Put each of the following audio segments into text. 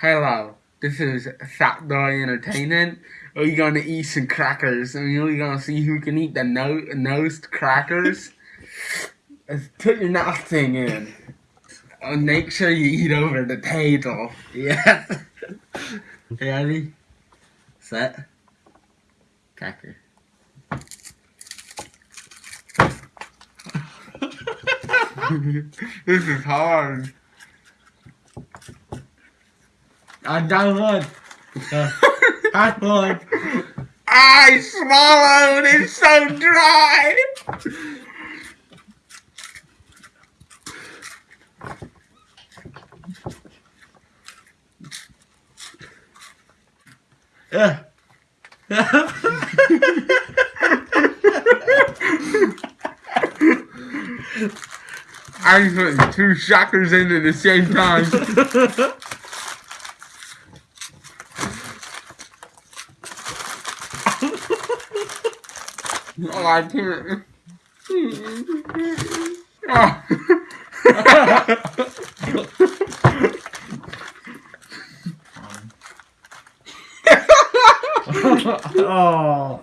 Hello, this is Fat Boy Entertainment. We're gonna eat some crackers, and we're gonna see who can eat the no nosed crackers. Put your nothing in. And make sure you eat over the table. Yeah. Ready? Set. Cracker. this is hard. One. Hot one. I swallowed. It's so dry. Yeah. I put two shockers in at the same time. oh, I can't. oh.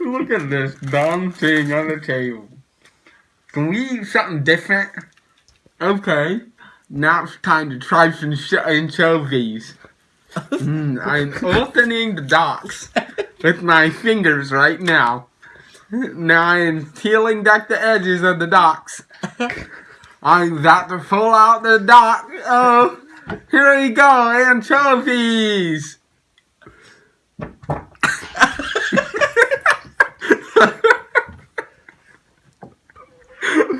Look at this dumb thing on the table. Can we eat something different? Okay. Now it's time to try some sh- anchovies. mm, I'm opening the docks with my fingers right now. Now I'm peeling back the edges of the docks. I'm about to pull out the dock. Oh, here we go, anchovies.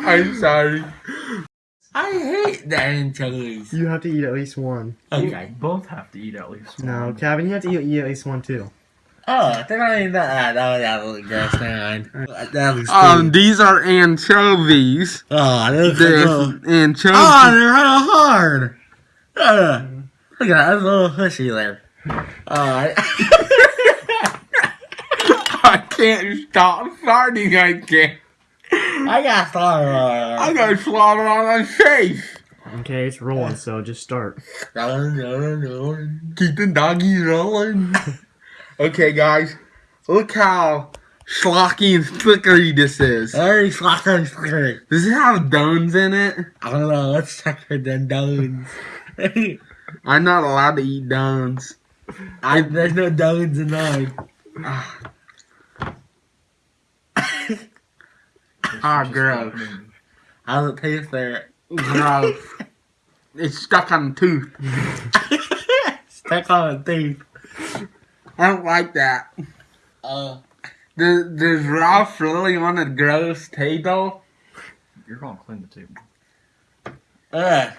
I'm sorry. I hate the anchovies. You have to eat at least one. Okay. Both have to eat at least one. No, Kevin, you have to eat, eat at least one too. Oh, they're not even that. Oh, that looks gross. Never mind. That looks Um, these are anchovies. Oh, those They're are anchovies. Oh, they're kind of hard. Uh, look at that. That's a little pushy there. Alright. I can't stop farting. I can't. I got slaughter. I got slaughter on my face. Okay, it's rolling, so just start. Keep the doggies rolling. okay, guys. Look how schlocky and flickery this is. Very slaughter. I Does it have dones in it? I don't know. Let's check for the dones. I'm not allowed to eat dones. I, there's no dones in mine. Ah, Just gross. happening. How's it taste there? Gross. it's stuck on the tooth. Stuck on a teeth. I don't like that. Uh, Does, does Ralph really want a gross table? You're gonna clean the table. uh,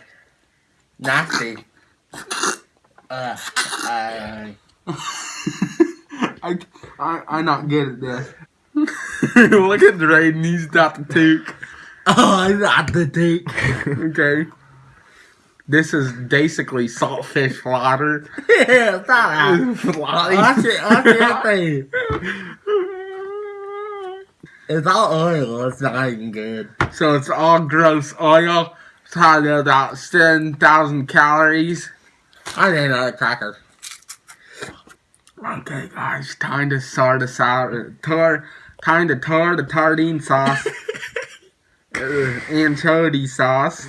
nasty. Uh, I, I, I, I'm not good at this. Look at Drayden, he's got the toque. oh, I got the teeth. Okay. This is basically saltfish water. yeah, stop that. Fly. Watch it, watch it, thing. It's all oil. It's not even good. so it's all gross oil. It's probably about 7,000 calories. I need another cracker. Okay, guys, time to sort this out. Uh, Tar, time to tar the tardine sauce, uh, anchovy sauce,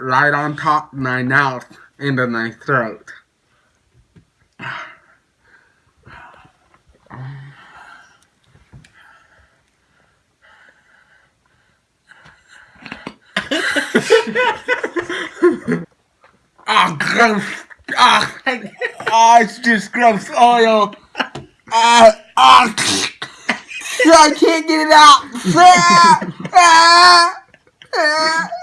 right on top of my mouth into my throat. Ah, gross. Ah, ah, it's just gross oil. Ah, ah. I can't get it out.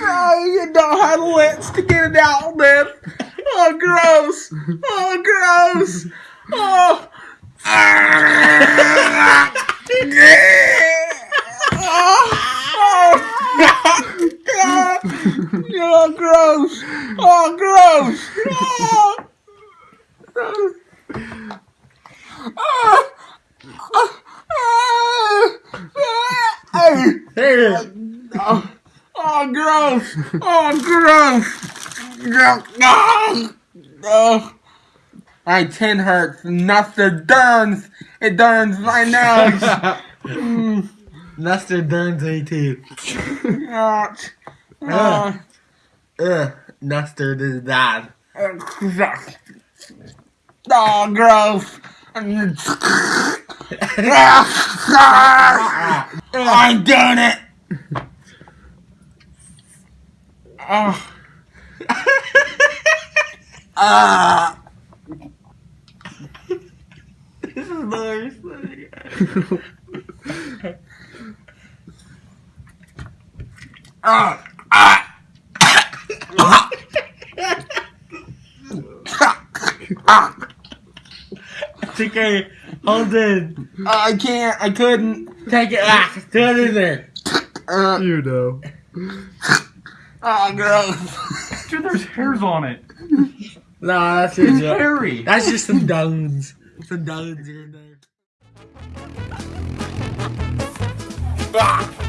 Ah, ah, ah. Oh, you don't have the lips to get it out, man. Oh, gross. Oh, gross. Oh. Ah. Oh, oh, gross. Oh, gross. Oh. Oh. Oh, Here. oh, oh, gross. Oh, gross. gross. Oh, my chin hurts. Nothing burns. It burns my nose. Mm, Nestor Burns me too. ouch. Uh, Ugh. Nestor is bad. oh, gross. I'm doing it. Oh. Ah. this is nice. Ah. Ah. Ah. It's okay. Hold it. I can't. I couldn't. Take it back. Throw it in there. Uh, You know. Oh, gross. Dude, there's hairs on it. Nah, that's It's just hairy. that's just some dones. Some dones here and there. Ah.